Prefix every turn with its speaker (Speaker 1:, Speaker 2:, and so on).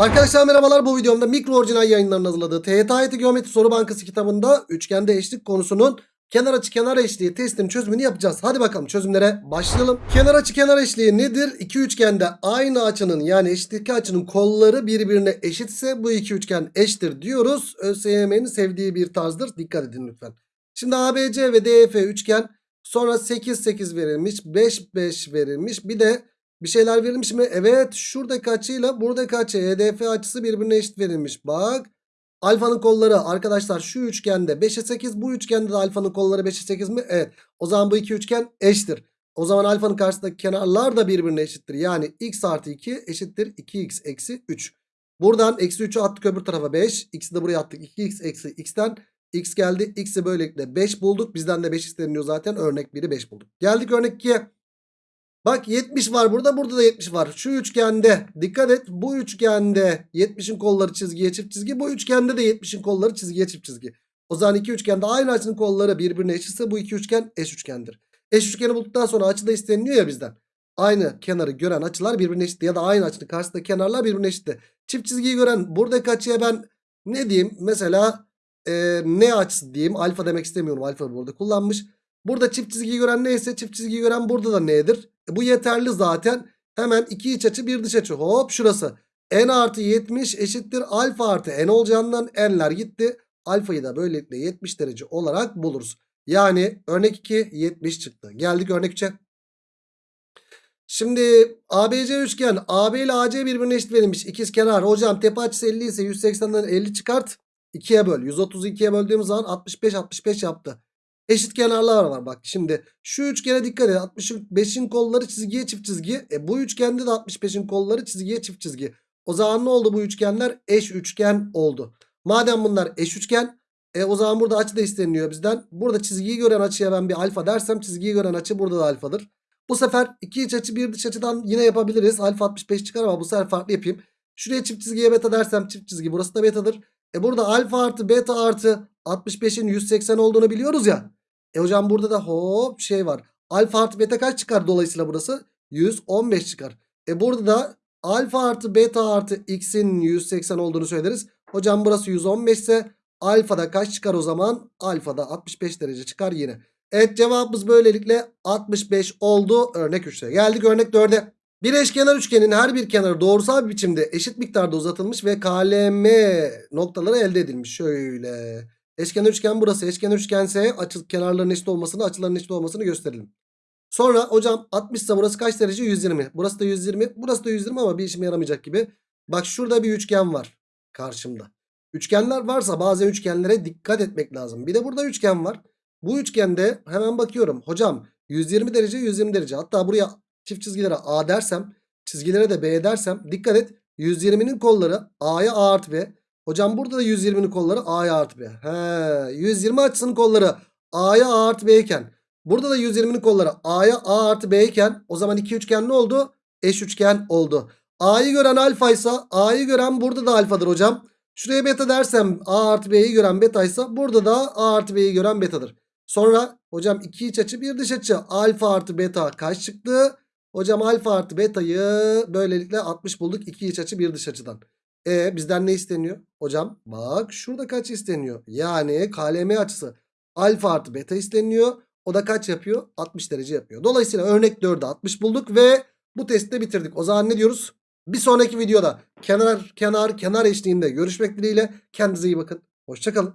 Speaker 1: Arkadaşlar merhabalar bu videomda mikro orijinal yayınlarının hazırladığı TYT AYT Geometri Soru Bankası kitabında üçgende eşlik konusunun kenar açı kenar eşliği testinin çözümünü yapacağız. Hadi bakalım çözümlere başlayalım. Kenar açı kenar eşliği nedir? İki üçgende aynı açının yani eşitlik açının kolları birbirine eşitse bu iki üçgen eşittir diyoruz. ÖSYM'nin sevdiği bir tarzdır. Dikkat edin lütfen. Şimdi ABC ve DF üçgen sonra 8 8 verilmiş 5 5 verilmiş bir de bir şeyler verilmiş mi? Evet şuradaki açıyla buradaki açı EDF açısı birbirine eşit verilmiş. Bak alfanın kolları arkadaşlar şu üçgende 5'e 8 bu üçgende de alfanın kolları 5'e 8 mi? Evet o zaman bu iki üçgen eşittir. O zaman alfanın karşısındaki kenarlar da birbirine eşittir. Yani x artı 2 eşittir 2x eksi 3. Buradan eksi 3'ü attık öbür tarafa 5. X'i de buraya attık 2x eksi x'ten x geldi. X'i böylelikle 5 bulduk. Bizden de 5 isteniyor zaten. Örnek 1'i 5 bulduk. Geldik örnek 2'ye. Bak 70 var burada burada da 70 var. Şu üçgende dikkat et bu üçgende 70'in kolları çizgiye çift çizgi. Bu üçgende de 70'in kolları çizgiye çift çizgi. O zaman iki üçgende aynı açının kolları birbirine eşitse bu iki üçgen eş üçgendir. Eş üçgeni bulduktan sonra açı da isteniliyor ya bizden. Aynı kenarı gören açılar birbirine eşit ya da aynı açının karşısındaki kenarlar birbirine eşitti. Çift çizgiyi gören buradaki açıya ben ne diyeyim mesela e, ne açısı diyeyim alfa demek istemiyorum alfa burada kullanmış. Burada çift çizgiyi gören neyse çift çizgiyi gören burada da nedir? E, bu yeterli zaten. Hemen iki iç açı bir dış açı. Hop şurası. n artı 70 eşittir alfa artı n olacağından n'ler gitti. Alfayı da böylelikle 70 derece olarak buluruz. Yani örnek 2 70 çıktı. Geldik örnek 3'e. Şimdi ABC üçgen AB ile AC birbirine eşit verilmiş. İkiz kenar. Hocam tepe açısı 50 ise 180'den 50 çıkart. 2'ye böl. 132'ye böldüğümüz zaman 65 65 yaptı. Eşit kenarlar var bak. Şimdi şu üçgene dikkat et. 65'in kolları çizgiye çift çizgi. E bu üçgende de 65'in kolları çizgiye çift çizgi. O zaman ne oldu bu üçgenler? Eş üçgen oldu. Madem bunlar eş üçgen e o zaman burada açı da isteniyor bizden. Burada çizgiyi gören açıya ben bir alfa dersem çizgiyi gören açı burada da alfadır. Bu sefer iki iç açı bir dış açıdan yine yapabiliriz. Alfa 65 çıkar ama bu sefer farklı yapayım. Şuraya çift çizgiye beta dersem çift çizgi burası da betadır. E burada alfa artı beta artı 65'in 180 olduğunu biliyoruz ya. E hocam burada da hop şey var. Alfa artı beta kaç çıkar dolayısıyla burası? 115 çıkar. E burada da alfa artı beta artı x'in 180 olduğunu söyleriz. Hocam burası 115 ise alfada kaç çıkar o zaman? Alfada 65 derece çıkar yine. Evet cevabımız böylelikle 65 oldu örnek 3'te. Geldik örnek 4'e. Bir eşkenar üçgenin her bir kenarı doğrusal biçimde eşit miktarda uzatılmış ve KLM noktaları elde edilmiş. Şöyle. Eşkenar üçgen burası. Eşkenar üçgense açı kenarların eşit olmasını, açıların eşit olmasını gösterelim. Sonra hocam 60 ise burası kaç derece? 120. Burası da 120. Burası da 120 ama bir işime yaramayacak gibi. Bak şurada bir üçgen var karşımda. Üçgenler varsa bazen üçgenlere dikkat etmek lazım. Bir de burada üçgen var. Bu üçgende hemen bakıyorum. Hocam 120 derece 120 derece. Hatta buraya çift çizgilere A dersem çizgilere de B dersem dikkat et. 120'nin kolları A'ya A artı B. Hocam burada da 120'nin kolları A'ya artı B. He, 120 açısının kolları A'ya A artı B iken burada da 120'nin kolları A'ya A artı B iken o zaman iki üçgen ne oldu? Eş üçgen oldu. A'yı gören alfa ise A'yı gören burada da alfadır hocam. Şuraya beta dersem A artı B'yi gören beta ise burada da A artı B'yi gören betadır. Sonra hocam iki iç açı bir dış açı alfa artı beta kaç çıktı? Hocam alfa artı beta'yı böylelikle 60 bulduk. iki iç açı bir dış açıdan. E bizden ne isteniyor? Hocam bak şurada kaç isteniyor? Yani KLM açısı alfa artı beta isteniyor. O da kaç yapıyor? 60 derece yapıyor. Dolayısıyla örnek 4'ü 60 bulduk ve bu testi de bitirdik. O zaman ne diyoruz? Bir sonraki videoda kenar kenar kenar eşliğinde görüşmek dileğiyle. Kendinize iyi bakın. Hoşçakalın.